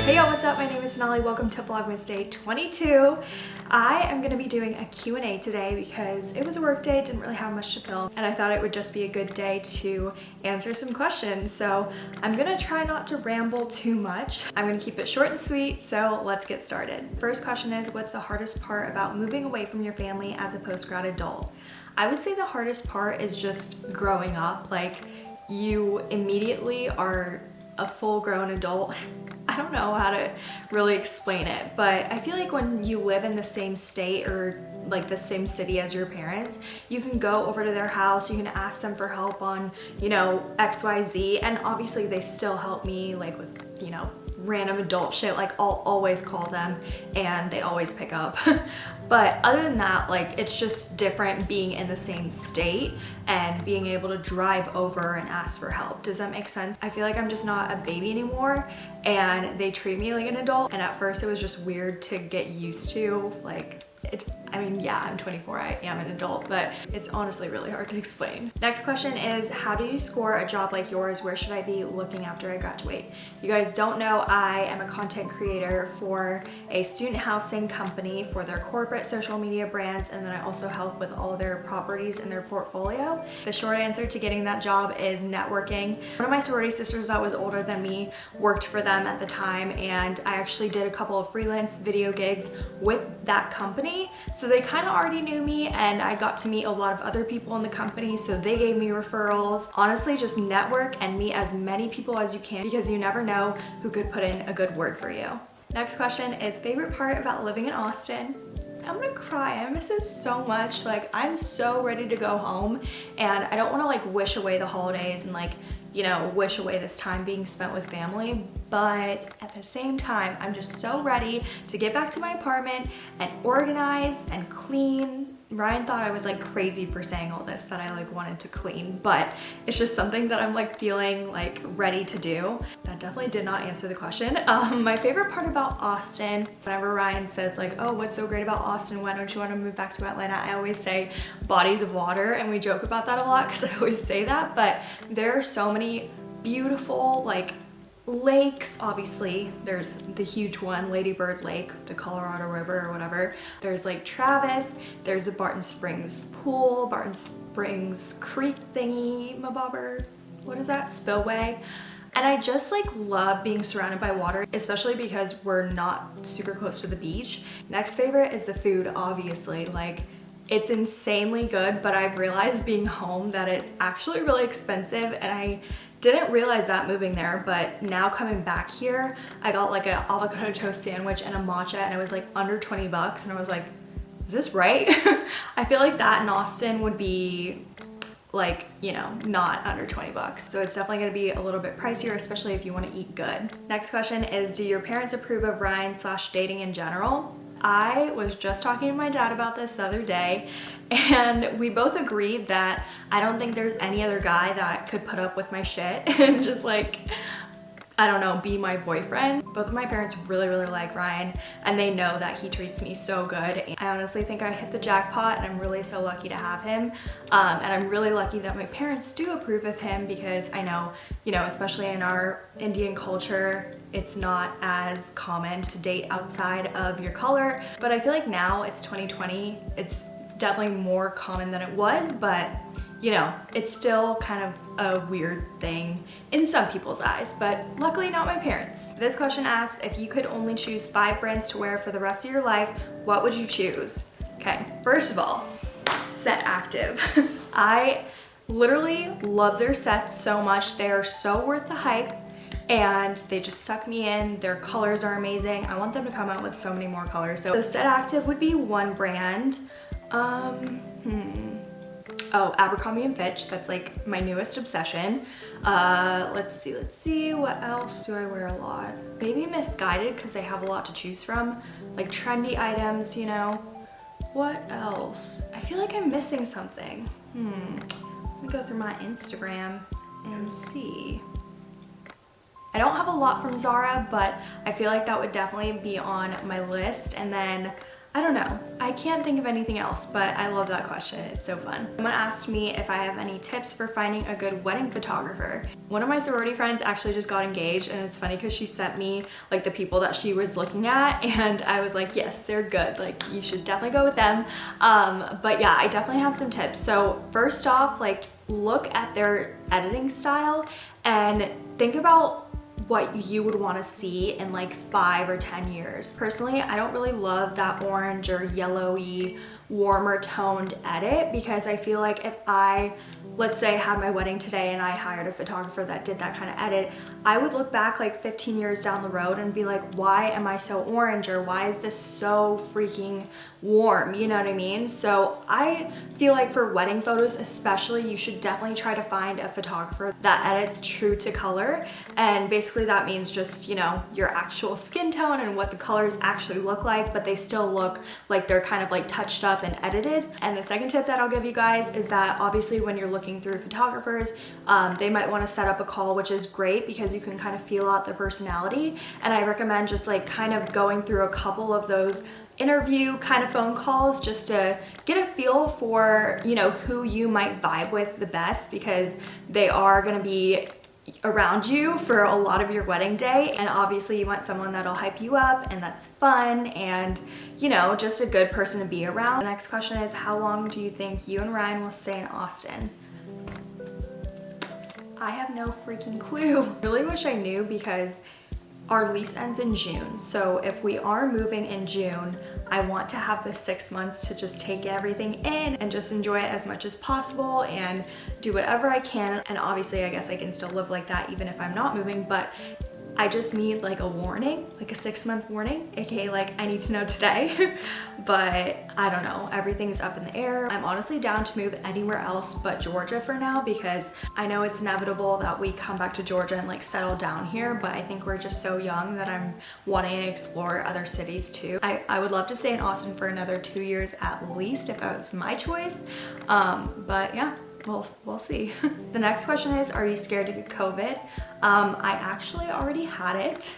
Hey y'all, what's up? My name is Sonali. Welcome to Vlogmas Day 22. I am going to be doing a Q&A today because it was a work day, didn't really have much to film, and I thought it would just be a good day to answer some questions. So I'm going to try not to ramble too much. I'm going to keep it short and sweet, so let's get started. First question is, what's the hardest part about moving away from your family as a post-grad adult? I would say the hardest part is just growing up. Like, you immediately are a full-grown adult I don't know how to really explain it, but I feel like when you live in the same state or like the same city as your parents, you can go over to their house, you can ask them for help on, you know, XYZ, and obviously they still help me like with, you know, random adult shit like I'll always call them and they always pick up. But other than that like it's just different being in the same state and being able to drive over and ask for help. Does that make sense? I feel like I'm just not a baby anymore and they treat me like an adult. And at first it was just weird to get used to like it, I mean, yeah, I'm 24, I am an adult, but it's honestly really hard to explain. Next question is, how do you score a job like yours? Where should I be looking after I graduate? You guys don't know, I am a content creator for a student housing company for their corporate social media brands, and then I also help with all their properties in their portfolio. The short answer to getting that job is networking. One of my sorority sisters that was older than me worked for them at the time, and I actually did a couple of freelance video gigs with that company. So they kind of already knew me and I got to meet a lot of other people in the company so they gave me referrals. Honestly, just network and meet as many people as you can because you never know who could put in a good word for you. Next question is favorite part about living in Austin? I'm gonna cry. I miss it so much. Like, I'm so ready to go home and I don't wanna like wish away the holidays and like, you know, wish away this time being spent with family, but at the same time, I'm just so ready to get back to my apartment and organize and clean. Ryan thought I was like crazy for saying all this, that I like wanted to clean, but it's just something that I'm like feeling like ready to do. Definitely did not answer the question. Um, my favorite part about Austin, whenever Ryan says like, oh, what's so great about Austin? Why don't you want to move back to Atlanta? I always say bodies of water and we joke about that a lot because I always say that, but there are so many beautiful like lakes obviously there's the huge one lady bird lake the colorado river or whatever there's lake travis there's a barton springs pool barton springs creek thingy mabobber what is that spillway and I just like love being surrounded by water, especially because we're not super close to the beach. Next favorite is the food, obviously. Like it's insanely good, but I've realized being home that it's actually really expensive and I didn't realize that moving there, but now coming back here, I got like an avocado toast sandwich and a matcha and it was like under 20 bucks and I was like, is this right? I feel like that in Austin would be like, you know, not under 20 bucks. So it's definitely gonna be a little bit pricier, especially if you wanna eat good. Next question is, do your parents approve of Ryan slash dating in general? I was just talking to my dad about this the other day and we both agreed that I don't think there's any other guy that could put up with my shit and just like I don't know, be my boyfriend. Both of my parents really, really like Ryan and they know that he treats me so good. I honestly think I hit the jackpot and I'm really so lucky to have him. Um, and I'm really lucky that my parents do approve of him because I know, you know, especially in our Indian culture, it's not as common to date outside of your color. But I feel like now it's 2020, it's definitely more common than it was, but you know, it's still kind of a weird thing in some people's eyes, but luckily not my parents. This question asks, if you could only choose five brands to wear for the rest of your life, what would you choose? Okay, first of all, Set Active. I literally love their sets so much. They are so worth the hype and they just suck me in. Their colors are amazing. I want them to come out with so many more colors. So the Set Active would be one brand. Um, hmm oh abercrombie and fitch that's like my newest obsession. Uh let's see let's see what else do i wear a lot? Maybe Missguided because they have a lot to choose from. Like trendy items you know. What else? I feel like i'm missing something. Hmm let me go through my instagram and see. I don't have a lot from Zara, but I feel like that would definitely be on my list. And then I don't know. I can't think of anything else, but I love that question. It's so fun. Someone asked me if I have any tips for finding a good wedding photographer. One of my sorority friends actually just got engaged and it's funny because she sent me like the people that she was looking at and I was like, yes, they're good. Like you should definitely go with them. Um, but yeah, I definitely have some tips. So first off, like look at their editing style and think about what you would want to see in like five or 10 years. Personally, I don't really love that orange or yellowy, warmer toned edit because I feel like if I let's say I had my wedding today and I hired a photographer that did that kind of edit, I would look back like 15 years down the road and be like, why am I so orange or why is this so freaking warm? You know what I mean? So I feel like for wedding photos especially, you should definitely try to find a photographer that edits true to color. And basically that means just, you know, your actual skin tone and what the colors actually look like, but they still look like they're kind of like touched up and edited. And the second tip that I'll give you guys is that obviously when you're looking through photographers, um, they might want to set up a call, which is great because you can kind of feel out their personality. And I recommend just like kind of going through a couple of those interview kind of phone calls just to get a feel for, you know, who you might vibe with the best because they are going to be around you for a lot of your wedding day and obviously you want someone that'll hype you up and that's fun and you know just a good person to be around. The next question is how long do you think you and Ryan will stay in Austin? I have no freaking clue. really wish I knew because our lease ends in June. So if we are moving in June, I want to have the six months to just take everything in and just enjoy it as much as possible and do whatever I can. And obviously I guess I can still live like that even if I'm not moving, but I just need like a warning, like a six month warning, aka like I need to know today. but I don't know, everything's up in the air. I'm honestly down to move anywhere else but Georgia for now because I know it's inevitable that we come back to Georgia and like settle down here, but I think we're just so young that I'm wanting to explore other cities too. I, I would love to stay in Austin for another two years at least if that was my choice. Um, but yeah, we'll, we'll see. the next question is, are you scared to get COVID? Um, I actually already had it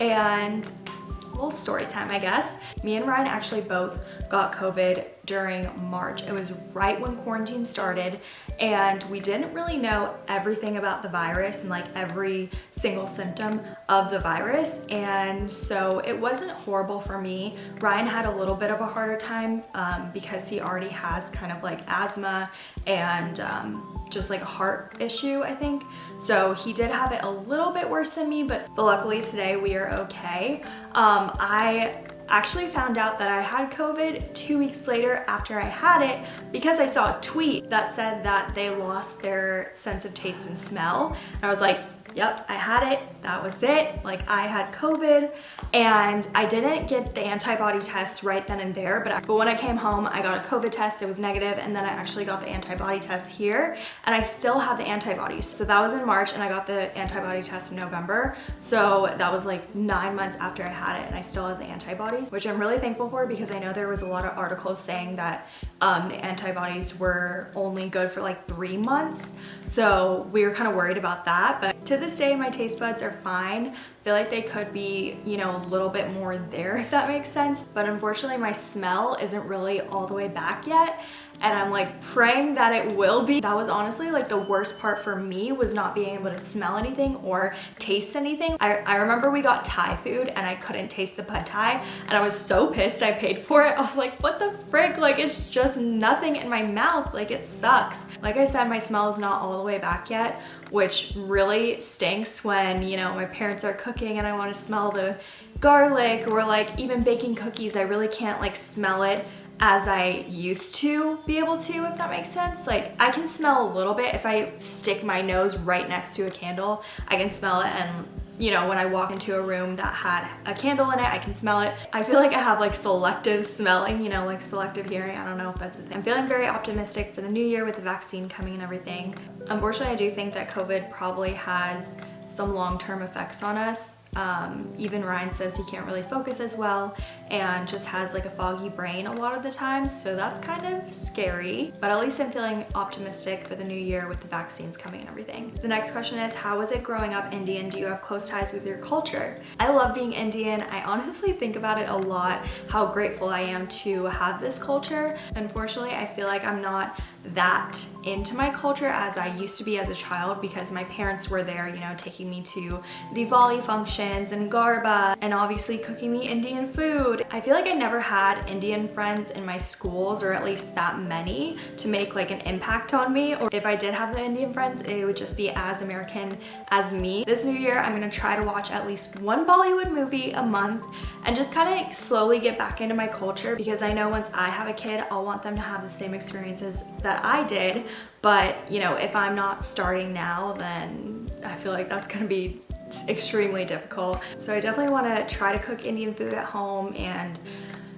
and a little story time, I guess. Me and Ryan actually both got COVID during March. It was right when quarantine started and we didn't really know everything about the virus and like every single symptom of the virus. And so it wasn't horrible for me. Ryan had a little bit of a harder time um, because he already has kind of like asthma and um, just like a heart issue, I think. So he did have it a little bit worse than me, but, but luckily today we are okay. Um, I actually found out that I had COVID two weeks later after I had it because I saw a tweet that said that they lost their sense of taste and smell. And I was like, yep, I had it, that was it. Like I had COVID and I didn't get the antibody test right then and there, but, I, but when I came home, I got a COVID test, it was negative, and then I actually got the antibody test here and I still have the antibodies. So that was in March and I got the antibody test in November. So that was like nine months after I had it and I still have the antibodies, which I'm really thankful for because I know there was a lot of articles saying that um, the antibodies were only good for like three months. So we were kind of worried about that. But to this day, my taste buds are fine. I feel like they could be, you know, a little bit more there if that makes sense. But unfortunately, my smell isn't really all the way back yet and I'm like praying that it will be. That was honestly like the worst part for me was not being able to smell anything or taste anything. I, I remember we got Thai food and I couldn't taste the pad thai and I was so pissed I paid for it. I was like, what the frick? Like it's just nothing in my mouth. Like it sucks. Like I said, my smell is not all the way back yet, which really stinks when, you know, my parents are cooking and I want to smell the garlic or like even baking cookies. I really can't like smell it as I used to be able to, if that makes sense. Like I can smell a little bit if I stick my nose right next to a candle, I can smell it and you know, when I walk into a room that had a candle in it, I can smell it. I feel like I have like selective smelling, you know, like selective hearing. I don't know if that's a thing. I'm feeling very optimistic for the new year with the vaccine coming and everything. Unfortunately, I do think that COVID probably has some long-term effects on us Um, even Ryan says he can't really focus as well and just has like a foggy brain a lot of the time. So that's kind of scary, but at least I'm feeling optimistic for the new year with the vaccines coming and everything. The next question is, how was it growing up Indian? Do you have close ties with your culture? I love being Indian. I honestly think about it a lot, how grateful I am to have this culture. Unfortunately, I feel like I'm not that into my culture as I used to be as a child because my parents were there, you know, taking me to Diwali and Garba and obviously cooking me Indian food. I feel like I never had Indian friends in my schools or at least that many to make like an impact on me or if I did have the Indian friends it would just be as American as me. This new year I'm gonna try to watch at least one Bollywood movie a month and just kind of slowly get back into my culture because I know once I have a kid I'll want them to have the same experiences that I did but you know if I'm not starting now then I feel like that's gonna be extremely difficult. So I definitely want to try to cook Indian food at home and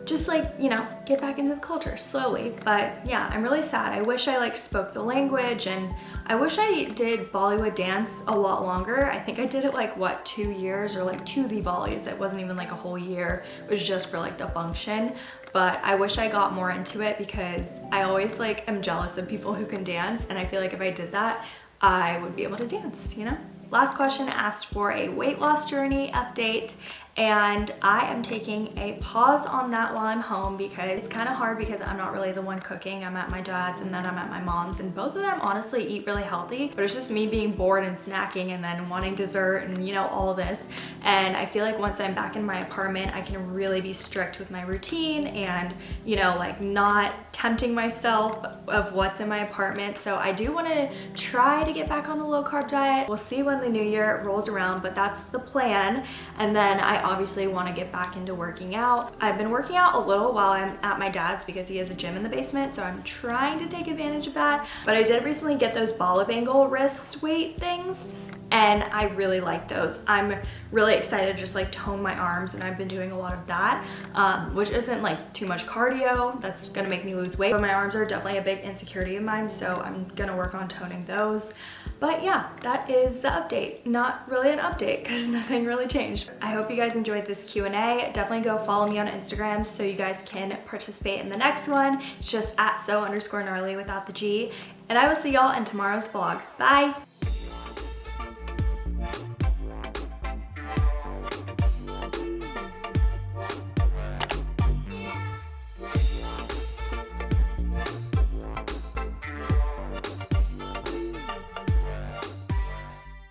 just like, you know, get back into the culture slowly. But yeah, I'm really sad. I wish I like spoke the language and I wish I did Bollywood dance a lot longer. I think I did it like what, two years or like two Diwalis. It wasn't even like a whole year. It was just for like the function. But I wish I got more into it because I always like am jealous of people who can dance. And I feel like if I did that, I would be able to dance, you know? Last question asked for a weight loss journey update and I am taking a pause on that while I'm home because it's kind of hard because I'm not really the one cooking. I'm at my dad's and then I'm at my mom's and both of them honestly eat really healthy but it's just me being bored and snacking and then wanting dessert and you know all this and I feel like once I'm back in my apartment I can really be strict with my routine and you know like not tempting myself of what's in my apartment so I do want to try to get back on the low carb diet. We'll see when the new year rolls around but that's the plan and then I obviously want to get back into working out. I've been working out a little while I'm at my dad's because he has a gym in the basement, so I'm trying to take advantage of that. But I did recently get those Bala Bangle wrist weight things and I really like those. I'm really excited to just like tone my arms and I've been doing a lot of that, um, which isn't like too much cardio. That's gonna make me lose weight, but my arms are definitely a big insecurity of mine, so I'm gonna work on toning those. But yeah, that is the update. Not really an update because nothing really changed. I hope you guys enjoyed this Q&A. Definitely go follow me on Instagram so you guys can participate in the next one. It's just at so underscore gnarly without the G. And I will see y'all in tomorrow's vlog. Bye!